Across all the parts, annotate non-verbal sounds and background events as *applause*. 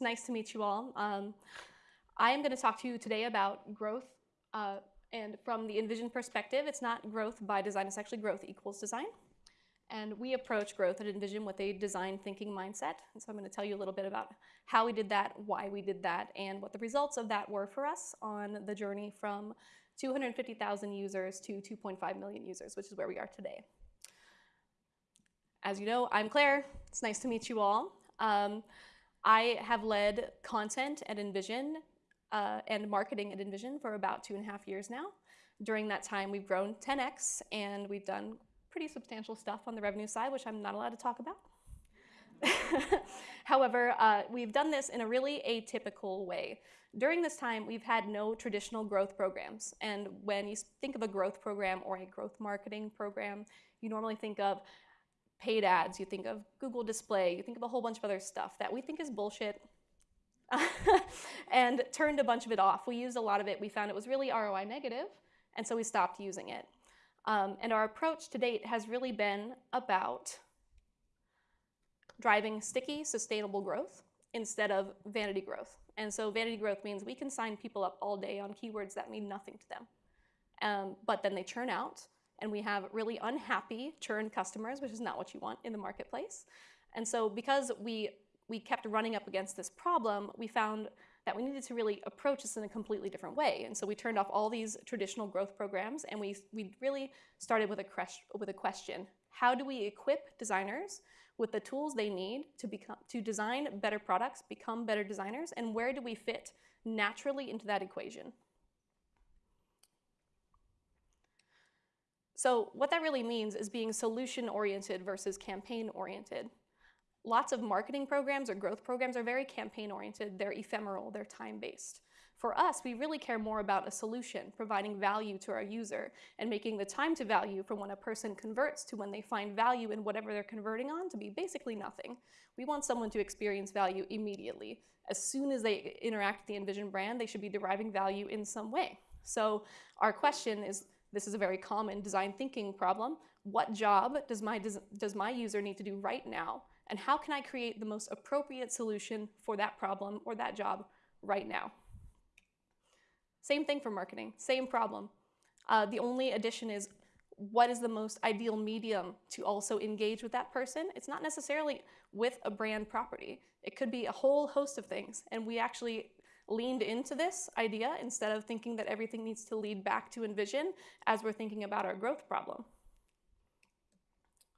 nice to meet you all. Um, I am going to talk to you today about growth. Uh, and from the InVision perspective, it's not growth by design, it's actually growth equals design. And we approach growth at InVision with a design thinking mindset. And so I'm going to tell you a little bit about how we did that, why we did that, and what the results of that were for us on the journey from 250,000 users to 2.5 million users, which is where we are today. As you know, I'm Claire. It's nice to meet you all. Um, I have led content at InVision uh, and marketing at InVision for about two and a half years now. During that time, we've grown 10x and we've done pretty substantial stuff on the revenue side, which I'm not allowed to talk about. *laughs* However, uh, we've done this in a really atypical way. During this time, we've had no traditional growth programs. And when you think of a growth program or a growth marketing program, you normally think of paid ads, you think of Google display, you think of a whole bunch of other stuff that we think is bullshit *laughs* and turned a bunch of it off. We used a lot of it. We found it was really ROI negative, and so we stopped using it. Um, and our approach to date has really been about driving sticky, sustainable growth instead of vanity growth. And so vanity growth means we can sign people up all day on keywords that mean nothing to them. Um, but then they churn out, and we have really unhappy churned customers, which is not what you want in the marketplace. And so because we, we kept running up against this problem, we found that we needed to really approach this in a completely different way. And so we turned off all these traditional growth programs and we, we really started with a, with a question. How do we equip designers with the tools they need to, become, to design better products, become better designers, and where do we fit naturally into that equation? So what that really means is being solution-oriented versus campaign-oriented. Lots of marketing programs or growth programs are very campaign-oriented. They're ephemeral, they're time-based. For us, we really care more about a solution, providing value to our user, and making the time to value from when a person converts to when they find value in whatever they're converting on to be basically nothing. We want someone to experience value immediately. As soon as they interact with the InVision brand, they should be deriving value in some way. So our question is, this is a very common design thinking problem. What job does my, does my user need to do right now? And how can I create the most appropriate solution for that problem or that job right now? Same thing for marketing, same problem. Uh, the only addition is what is the most ideal medium to also engage with that person? It's not necessarily with a brand property. It could be a whole host of things. And we actually leaned into this idea instead of thinking that everything needs to lead back to InVision as we're thinking about our growth problem.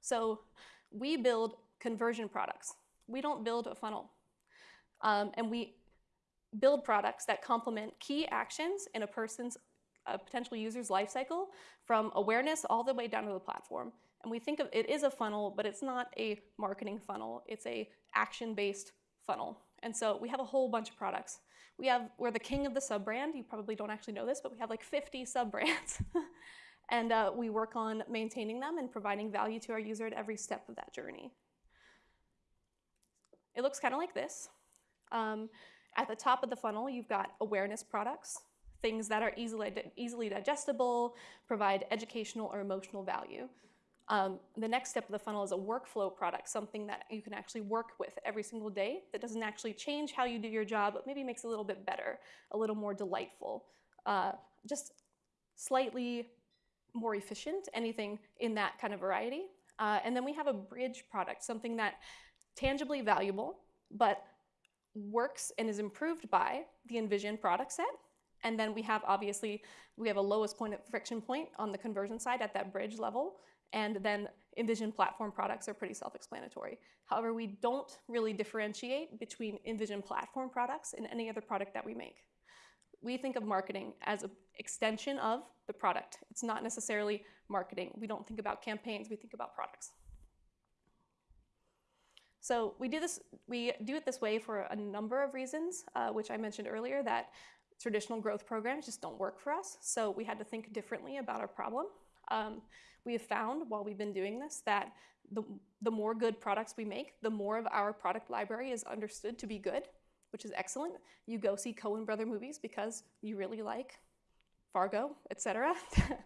So we build conversion products. We don't build a funnel. Um, and we build products that complement key actions in a person's a potential user's life cycle from awareness all the way down to the platform. And we think of it is a funnel, but it's not a marketing funnel. It's a action-based funnel. And so we have a whole bunch of products. We have, we're the king of the sub-brand. You probably don't actually know this, but we have like 50 sub-brands. *laughs* and uh, we work on maintaining them and providing value to our user at every step of that journey. It looks kind of like this. Um, at the top of the funnel, you've got awareness products, things that are easily, easily digestible, provide educational or emotional value. Um, the next step of the funnel is a workflow product, something that you can actually work with every single day that doesn't actually change how you do your job, but maybe makes it a little bit better, a little more delightful, uh, just slightly more efficient, anything in that kind of variety. Uh, and then we have a bridge product, something that tangibly valuable, but works and is improved by the InVision product set. And then we have, obviously, we have a lowest point of friction point on the conversion side at that bridge level. And then InVision platform products are pretty self-explanatory. However, we don't really differentiate between InVision platform products and any other product that we make. We think of marketing as an extension of the product. It's not necessarily marketing. We don't think about campaigns, we think about products. So we do this, we do it this way for a number of reasons, uh, which I mentioned earlier, that traditional growth programs just don't work for us. So we had to think differently about our problem. Um, we have found while we've been doing this that the, the more good products we make, the more of our product library is understood to be good, which is excellent. You go see Coen brother movies because you really like Fargo, etc.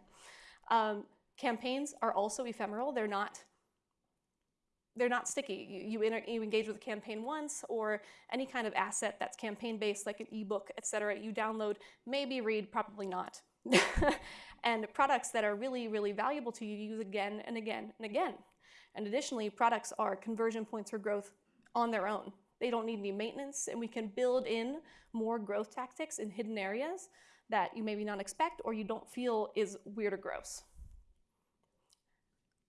*laughs* um, campaigns are also ephemeral. They're not they're not sticky. You, you, inter- you engage with a campaign once or any kind of asset that's campaign based, like an ebook, et cetera, you download, maybe read, probably not. *laughs* and products that are really, really valuable to you, you use again and again and again. And additionally, products are conversion points for growth on their own. They don't need any maintenance, and we can build in more growth tactics in hidden areas that you maybe not expect or you don't feel is weird or gross.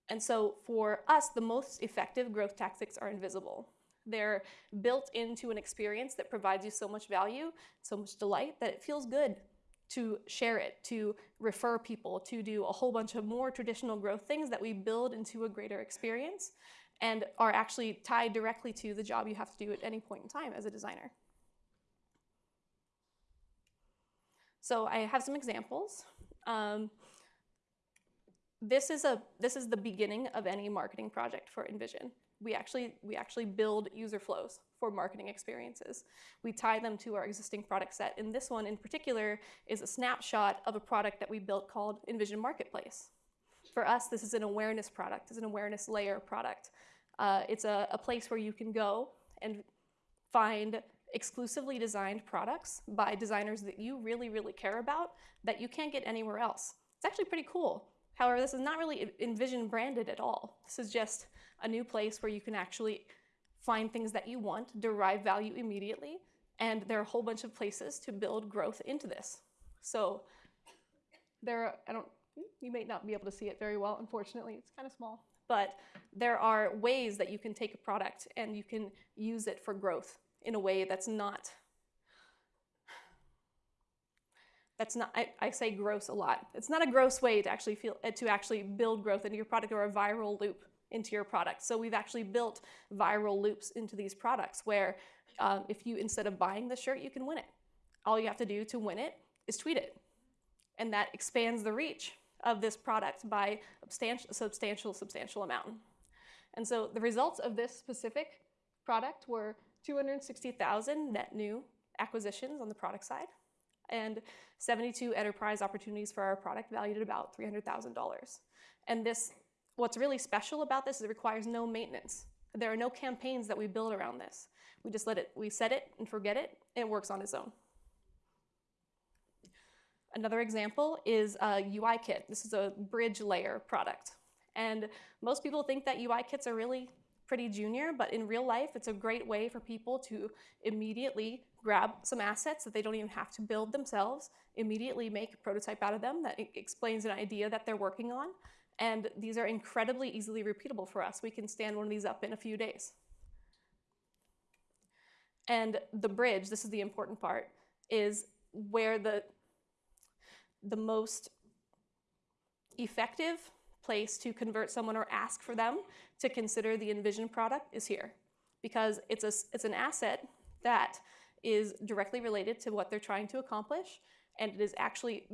And so for us, the most effective growth tactics are invisible. They're built into an experience that provides you so much value, so much delight that it feels good to share it, to refer people, to do a whole bunch of more traditional growth things that we build into a greater experience and are actually tied directly to the job you have to do at any point in time as a designer. So I have some examples. Um, this is a this is the beginning of any marketing project for InVision. We actually we actually build user flows for marketing experiences. We tie them to our existing product set. And this one in particular is a snapshot of a product that we built called InVision Marketplace. For us, this is an awareness product. It's an awareness layer product. Uh, it's a, a place where you can go and find exclusively designed products by designers that you really, really care about that you can't get anywhere else. It's actually pretty cool. However, this is not really InVision branded at all. This is just a new place where you can actually find things that you want, derive value immediately, and there are a whole bunch of places to build growth into this. So there are, I don't, you may not be able to see it very well, unfortunately, it's kind of small. But there are ways that you can take a product and you can use it for growth in a way that's not that's not I, I, say gross a lot. It's not a gross way to actually feel uh, to actually build growth into your product or a viral loop into your product. So we've actually built viral loops into these products where um, if you instead of buying the shirt you can win it. All you have to do to win it is tweet it. And that expands the reach of this product by substantial substantial substantial amount. And so the results of this specific product were 260,000 net new acquisitions on the product side and 72 enterprise opportunities for our product valued at about $300,000. And this, what's really special about this is it requires no maintenance. There are no campaigns that we build around this. We just let it, we set it and forget it, and it works on its own. Another example is a UI kit. This is a bridge layer product. And most people think that UI kits are really pretty junior, but in real life, it's a great way for people to immediately grab some assets that they don't even have to build themselves, immediately make a prototype out of them that explains an idea that they're working on. And these are incredibly easily repeatable for us. We can stand one of these up in a few days. And the bridge, this is the important part, is where the, the most effective place to convert someone or ask for them to consider the InVision product is here because it's, a, it's an asset that is directly related to what they're trying to accomplish and it is actually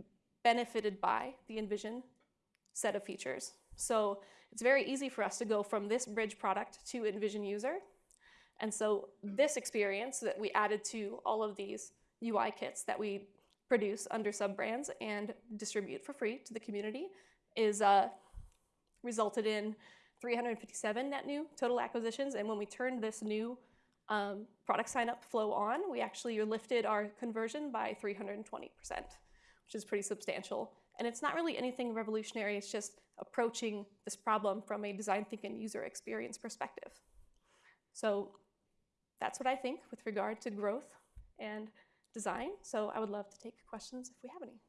benefited by the InVision set of features. So it's very easy for us to go from this bridge product to InVision user. And so this experience that we added to all of these UI kits that we produce under sub-brands and distribute for free to the community is uh, resulted in 357 net new total acquisitions. And when we turned this new um, product sign up flow on, we actually lifted our conversion by 320%, which is pretty substantial. And it's not really anything revolutionary, it's just approaching this problem from a design thinking user experience perspective. So that's what I think with regard to growth and design. So I would love to take questions if we have any.